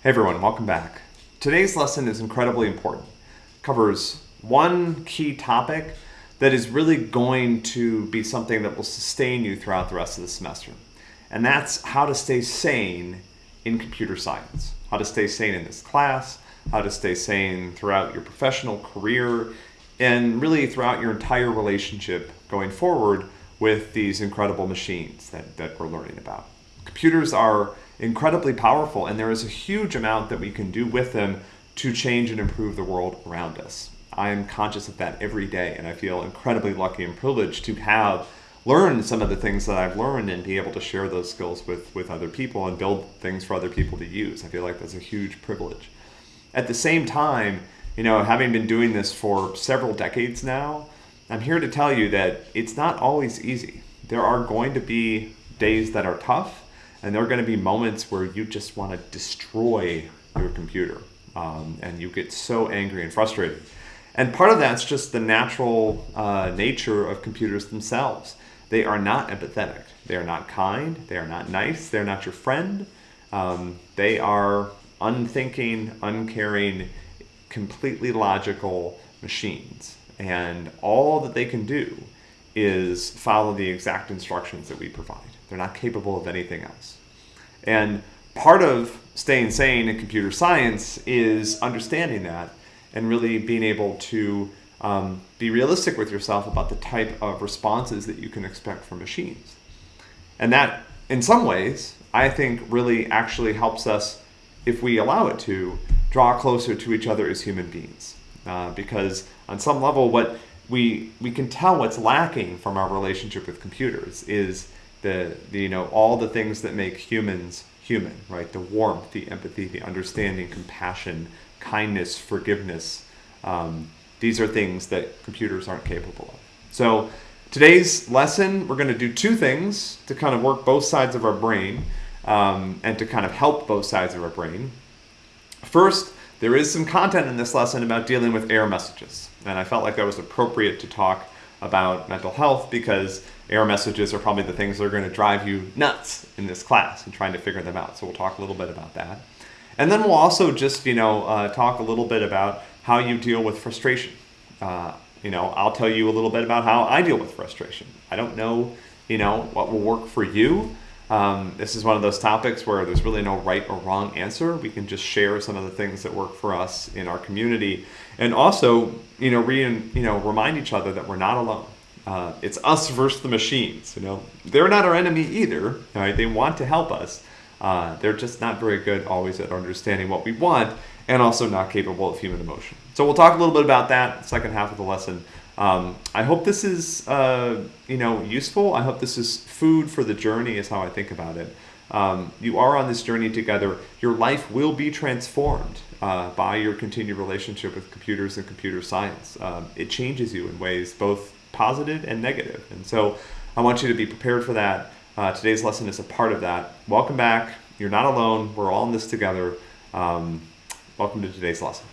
Hey everyone, welcome back. Today's lesson is incredibly important. It covers one key topic that is really going to be something that will sustain you throughout the rest of the semester. And that's how to stay sane in computer science. How to stay sane in this class, how to stay sane throughout your professional career, and really throughout your entire relationship going forward with these incredible machines that, that we're learning about. Computers are incredibly powerful and there is a huge amount that we can do with them to change and improve the world around us. I am conscious of that every day and I feel incredibly lucky and privileged to have learned some of the things that I've learned and be able to share those skills with, with other people and build things for other people to use. I feel like that's a huge privilege. At the same time, you know, having been doing this for several decades now, I'm here to tell you that it's not always easy. There are going to be days that are tough, and there are going to be moments where you just want to destroy your computer um, and you get so angry and frustrated. And part of that's just the natural uh, nature of computers themselves. They are not empathetic. They are not kind. They are not nice. They're not your friend. Um, they are unthinking, uncaring, completely logical machines. And all that they can do is follow the exact instructions that we provide. They're not capable of anything else. And part of staying sane in computer science is understanding that and really being able to um, be realistic with yourself about the type of responses that you can expect from machines. And that, in some ways, I think really actually helps us, if we allow it to, draw closer to each other as human beings. Uh, because on some level, what we we can tell what's lacking from our relationship with computers is the, the you know all the things that make humans human, right? The warmth, the empathy, the understanding, compassion, kindness, forgiveness. Um, these are things that computers aren't capable of. So today's lesson, we're going to do two things to kind of work both sides of our brain um, and to kind of help both sides of our brain. First, there is some content in this lesson about dealing with error messages, and I felt like that was appropriate to talk about mental health because error messages are probably the things that are going to drive you nuts in this class and trying to figure them out. So we'll talk a little bit about that. And then we'll also just, you know, uh, talk a little bit about how you deal with frustration. Uh, you know, I'll tell you a little bit about how I deal with frustration. I don't know, you know, what will work for you. Um, this is one of those topics where there's really no right or wrong answer. We can just share some of the things that work for us in our community, and also, you know, re you know, remind each other that we're not alone. Uh, it's us versus the machines. You know, they're not our enemy either. Right? They want to help us. Uh, they're just not very good always at understanding what we want, and also not capable of human emotion. So we'll talk a little bit about that second half of the lesson. Um, I hope this is uh, you know useful. I hope this is food for the journey is how I think about it. Um, you are on this journey together. Your life will be transformed uh, by your continued relationship with computers and computer science. Um, it changes you in ways both positive and negative. And so I want you to be prepared for that. Uh, today's lesson is a part of that. Welcome back. You're not alone. We're all in this together. Um, welcome to today's lesson.